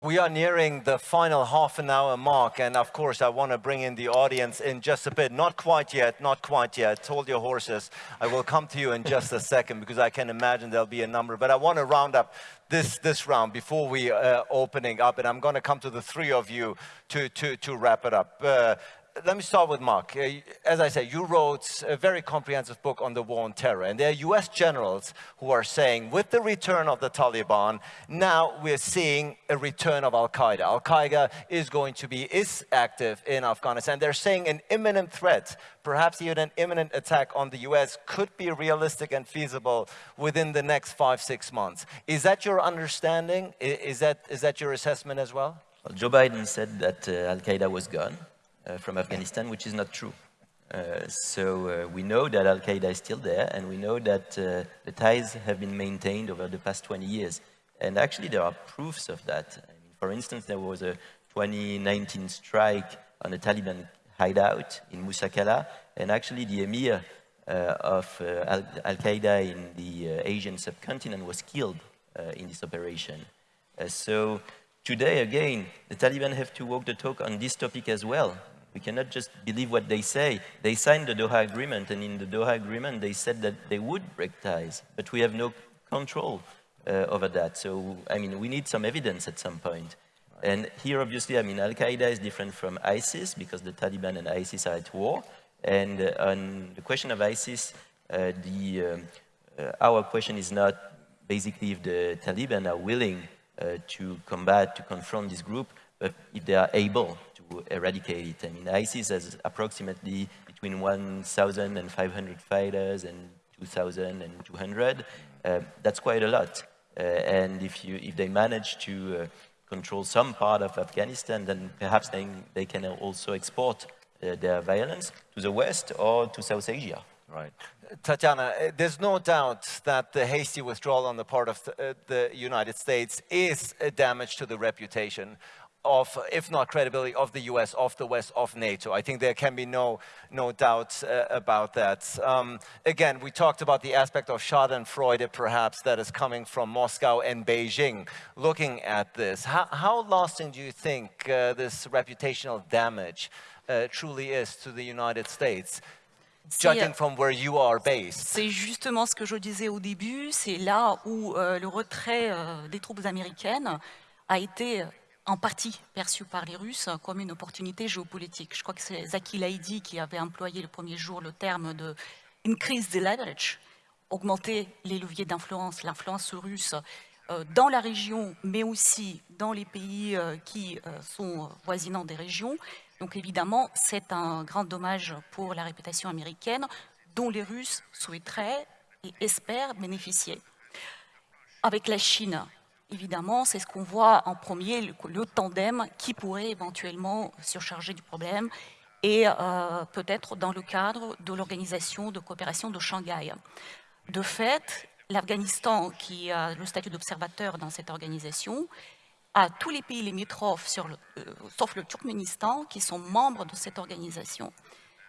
We are nearing the final half an hour mark, and of course, I want to bring in the audience in just a bit. Not quite yet, not quite yet. Hold your horses. I will come to you in just a second because I can imagine there'll be a number. But I want to round up this, this round before we uh, opening up, and I'm going to come to the three of you to, to, to wrap it up. Uh, let me start with Mark. Uh, as I said, you wrote a very comprehensive book on the war on terror. And there are US generals who are saying, with the return of the Taliban, now we're seeing a return of Al-Qaeda. Al-Qaeda is going to be, is active in Afghanistan. They're saying an imminent threat, perhaps even an imminent attack on the US could be realistic and feasible within the next five, six months. Is that your understanding? Is that, is that your assessment as well? well Joe Biden said that uh, Al-Qaeda was gone. Uh, from Afghanistan, which is not true. Uh, so uh, we know that Al-Qaeda is still there, and we know that the ties have been maintained over the past 20 years. And actually, there are proofs of that. I mean, for instance, there was a 2019 strike on a Taliban hideout in Musa Qala, and actually the emir uh, of uh, Al-Qaeda in the uh, Asian subcontinent was killed in this operation. so today, again, the Taliban have to walk the talk on this topic as well. We cannot just believe what they say. They signed the Doha Agreement, and in the Doha Agreement, they said that they would break ties, but we have no control uh, over that. So, I mean, we need some evidence at some point. And here, obviously, I mean, Al-Qaeda is different from ISIS because the Taliban and ISIS are at war. And uh, on the question of ISIS, uh, the, um, uh, our question is not basically if the Taliban are willing uh, to combat, to confront this group, but if they are able eradicate it. I mean, ISIS has approximately between 1,000 and 500 fighters and 2,200. Uh, that's quite a lot. Uh, and if, you, if they manage to uh, control some part of Afghanistan, then perhaps they, they can also export uh, their violence to the West or to South Asia. Right. Tatiana, uh, there's no doubt that the hasty withdrawal on the part of uh, the United States is a damage to the reputation of, if not credibility, of the US, of the West, of NATO. I think there can be no, no doubt uh, about that. Um, again, we talked about the aspect of Schadenfreude, perhaps, that is coming from Moscow and Beijing. Looking at this, how, how lasting do you think uh, this reputational damage uh, truly is to the United States? Judging from where you are based. C'est justement ce que je disais au début, c'est là où euh, le retrait euh, des troupes américaines a été en partie perçu par les Russes comme une opportunité géopolitique. Je crois que c'est Zaki Laïdi qui avait employé le premier jour le terme de increase the leverage, augmenter les leviers d'influence, l'influence russe euh, dans la région, mais aussi dans les pays euh, qui euh, sont voisinants des régions. Donc évidemment, c'est un grand dommage pour la réputation américaine dont les Russes souhaiteraient et espèrent bénéficier. Avec la Chine, évidemment, c'est ce qu'on voit en premier, le, tandem qui pourrait éventuellement surcharger du problème et euh, peut-être dans le cadre de l'organisation de coopération de Shanghai. De fait, l'Afghanistan, qui a le statut d'observateur dans cette organisation, a tous les pays limitrophes, euh, sauf le Turkménistan, qui sont membres de cette organisation.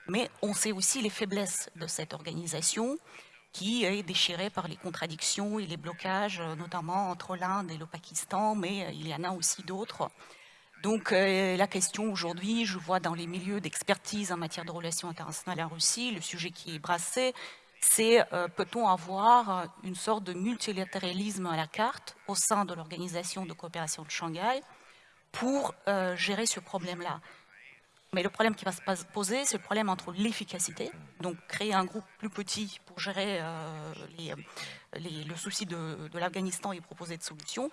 Mais on sait aussi les faiblesses de cette organisation, qui est déchiré par les contradictions et les blocages, euh, notamment entre l'Inde et le Pakistan, mais euh, il y en a aussi d'autres. Donc euh, la question aujourd'hui, je vois dans les milieux d'expertise en matière de relations internationales en Russie, le sujet qui est brassé, c'est peut-on avoir une sorte de multilatéralisme à la carte au sein de l'organisation de coopération de Shanghai pour gérer ce problème-là? Mais le problème qui va se poser, c'est le problème entre l'efficacité, donc créer un groupe plus petit pour gérer euh, le souci de, l'Afghanistan et proposer des solutions,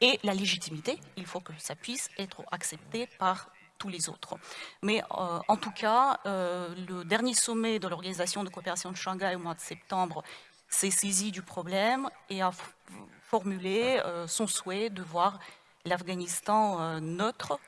et la légitimité. Il faut que ça puisse être accepté par tous les autres. Mais euh, en tout cas, euh, le dernier sommet de l'Organisation de coopération de Shanghai au mois de septembre s'est saisi du problème et a formulé son souhait de voir l'Afghanistan neutre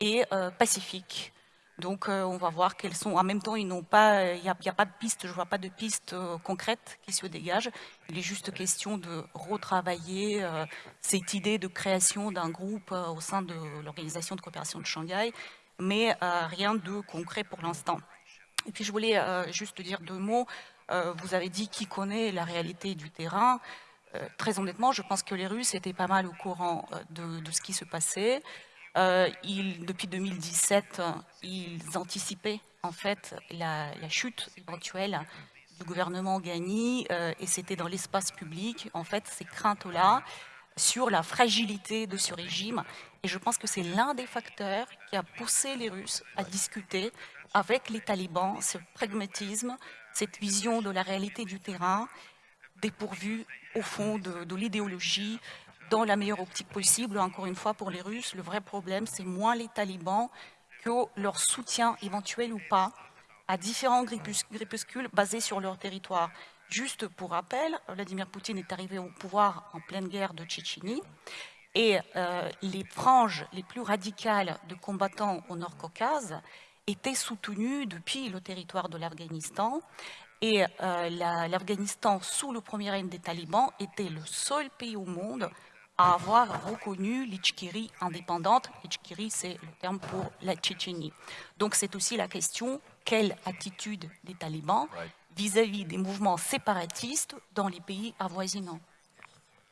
et pacifique donc euh, on va voir quels sont. En même temps, pas, il n'y a, pas de piste, je vois pas de piste euh, concrète qui se dégage. Il est juste question de retravailler euh, cette idée de création d'un groupe au sein de l'organisation de coopération de Shanghai, mais rien de concret pour l'instant. Et puis je voulais juste dire deux mots. vous avez dit qui connaît la réalité du terrain. très honnêtement, je pense que les Russes étaient pas mal au courant de ce qui se passait. Euh, depuis 2017, ils anticipaient en fait la, chute éventuelle du gouvernement Ghani euh, et c'était dans l'espace public, en fait, ces craintes-là sur la fragilité de ce régime. Et je pense que c'est l'un des facteurs qui a poussé les Russes à discuter avec les talibans, ce pragmatisme, cette vision de la réalité du terrain, dépourvue au fond de l'idéologie, dans la meilleure optique possible. Encore une fois, pour les Russes, le vrai problème, c'est moins les talibans que leur soutien éventuel ou pas à différents groupuscules basés sur leur territoire. Juste pour rappel, Vladimir Poutine est arrivé au pouvoir en pleine guerre de Tchétchénie et euh, les franges les plus radicales de combattants au Nord-Caucase étaient soutenues depuis le territoire de l'Afghanistan et euh, l'Afghanistan, sous le premier règne des talibans, était le seul pays au monde à avoir reconnu l'Ichkiri indépendante. L'Ichkiri, c'est le terme pour la Tchétchénie. Donc c'est aussi la question, quelle attitude des talibans vis-à-vis -vis des mouvements séparatistes dans les pays avoisinants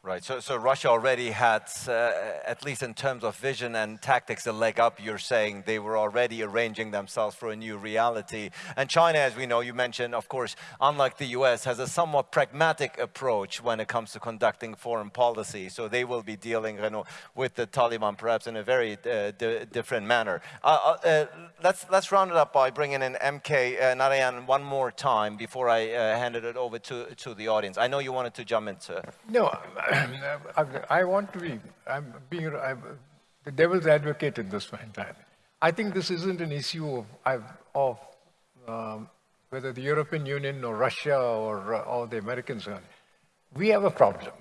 Right, so, so Russia already had, uh, at least in terms of vision and tactics, a leg up. You're saying they were already arranging themselves for a new reality. And China, as we know, you mentioned, of course, unlike the US, has a somewhat pragmatic approach when it comes to conducting foreign policy. So they will be dealing you know, with the Taliban perhaps in a very uh, different manner. Uh, uh, uh, let's, let's round it up by bringing in MK uh, Narayan one more time before I handed it over to, to the audience. I know you wanted to jump into. No, I want to be, I'm being I'm the devil's advocate in this time. I think this isn't an issue of, of um, whether the European Union or Russia or, uh, or the Americans are. We have a problem.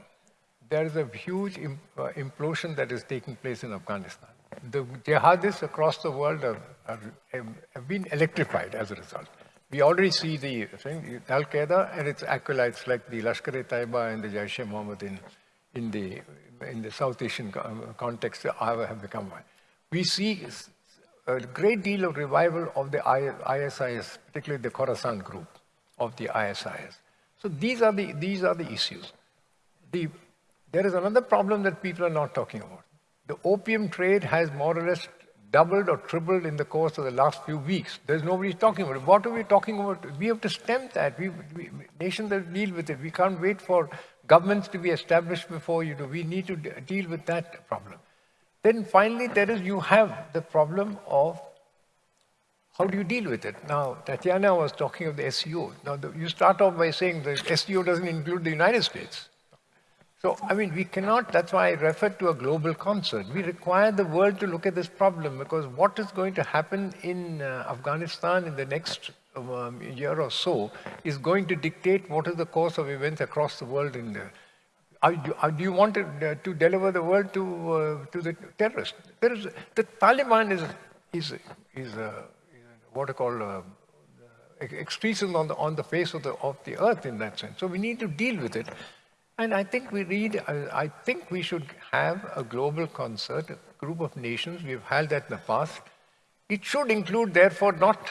There is a huge uh, implosion that is taking place in Afghanistan. The jihadists across the world have been electrified as a result. We already see the Al-Qaeda and its acolytes like the Lashkar-e-Taiba and the Jaish-e-Mohammed in in the, in the South Asian um, context have become one. We see a great deal of revival of the ISIS, particularly the Khorasan group of the ISIS. So these are the, these are the issues. The, there is another problem that people are not talking about. The opium trade has more or less doubled or tripled in the course of the last few weeks. There's nobody talking about it. What are we talking about? We have to stem that. We, we, nations that deal with it. We can't wait for governments to be established before you do. We need to deal with that problem. Then finally, there is, you have the problem of how do you deal with it? Now, Tatiana was talking of the SCO. Now, the, you start off by saying the SCO doesn't include the United States. So, I mean, we cannot, that's why I referred to a global concert. We require the world to look at this problem because what is going to happen in uh, Afghanistan in the next um, year or so is going to dictate what is the course of events across the world in there. do you want to, uh, to, deliver the world to, uh, to the terrorists? There is, the Taliban is, is, is, uh, what I call uh, on the, on the face of the, of the earth in that sense. So we need to deal with it. And I think we read, I think we should have a global concert, a group of nations. We've had that in the past. It should include, therefore, not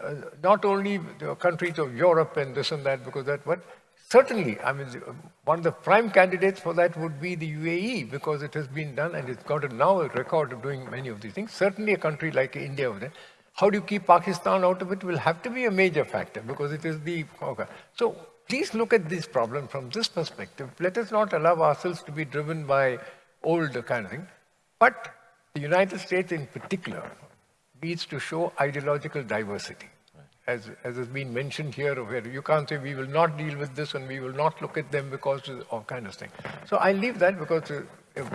uh, not only the countries of Europe and this and that, because that, but certainly, I mean, one of the prime candidates for that would be the UAE, because it has been done and it's got a, now a record of doing many of these things. Certainly a country like India, how do you keep Pakistan out of it will have to be a major factor, because it is the, okay. so please look at this problem from this perspective. Let us not allow ourselves to be driven by old kind of thing, but the United States in particular, needs to show ideological diversity. As, as has been mentioned here, where you can't say we will not deal with this and we will not look at them because of kind of thing. So I leave that because uh,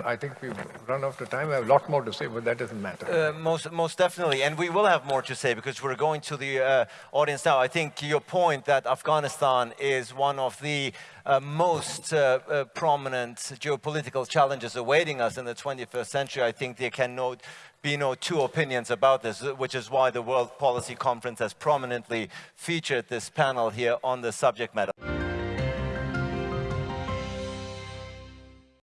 I think we've run out of time. I have a lot more to say, but that doesn't matter. Uh, most, most definitely. And we will have more to say because we're going to the uh, audience now. I think your point that Afghanistan is one of the uh, most uh, uh, prominent geopolitical challenges awaiting us in the 21st century, I think there can no, be no two opinions about this, which is why the World Policy Conference has prominently featured this panel here on the subject matter.